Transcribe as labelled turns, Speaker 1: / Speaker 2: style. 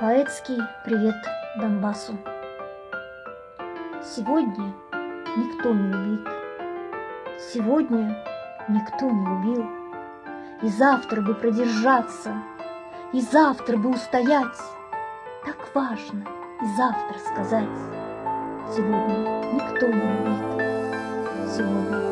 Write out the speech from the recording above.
Speaker 1: Поэтский привет Донбассу. Сегодня никто не убит, Сегодня никто не убил, И завтра бы продержаться, И завтра бы устоять. Так важно и завтра сказать. Сегодня никто не убит, Сегодня